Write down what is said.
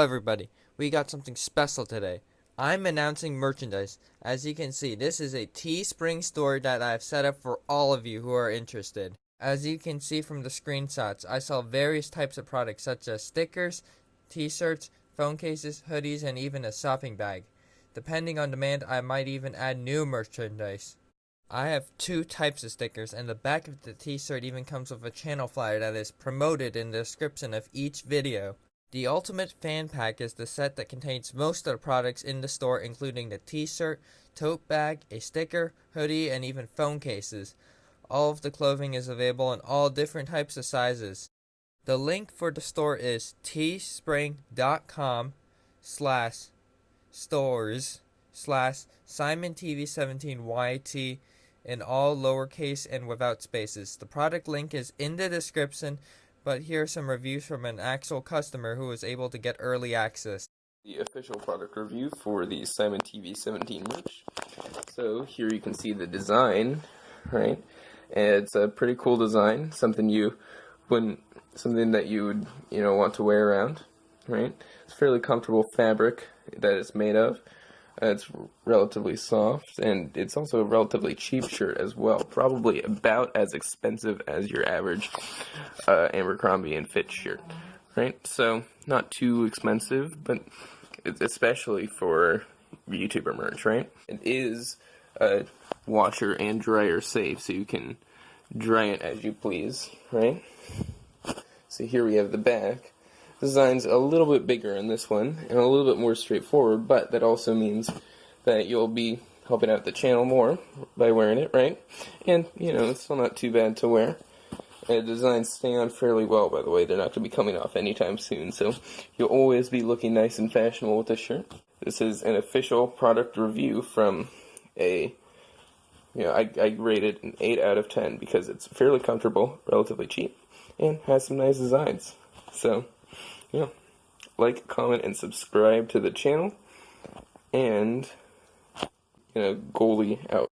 Everybody, we got something special today. I'm announcing merchandise. As you can see, this is a Teespring store that I've set up for all of you who are interested. As you can see from the screenshots, I sell various types of products such as stickers, t-shirts, phone cases, hoodies, and even a shopping bag. Depending on demand, I might even add new merchandise. I have two types of stickers, and the back of the t-shirt even comes with a channel flyer that is promoted in the description of each video. The Ultimate Fan Pack is the set that contains most of the products in the store including the t-shirt, tote bag, a sticker, hoodie, and even phone cases. All of the clothing is available in all different types of sizes. The link for the store is teespring.com slash stores slash SimonTV17YT in all lowercase and without spaces. The product link is in the description, but here are some reviews from an actual customer who was able to get early access. The official product review for the Simon TV 17 merch. So here you can see the design, right? And it's a pretty cool design, something you wouldn't, something that you would, you know, want to wear around, right? It's fairly comfortable fabric that it's made of. It's relatively soft, and it's also a relatively cheap shirt as well. Probably about as expensive as your average uh, Abercrombie and Fitch shirt, right? So not too expensive, but especially for YouTuber merch, right? It is a washer and dryer safe, so you can dry it as you please, right? So here we have the back design's a little bit bigger in this one and a little bit more straightforward, but that also means that you'll be helping out the channel more by wearing it, right? And, you know, it's still not too bad to wear. The designs stay on fairly well, by the way. They're not going to be coming off anytime soon, so you'll always be looking nice and fashionable with this shirt. This is an official product review from a, you know, I, I rate it an 8 out of 10 because it's fairly comfortable, relatively cheap, and has some nice designs. So, yeah, like, comment, and subscribe to the channel. And, you know, goalie out.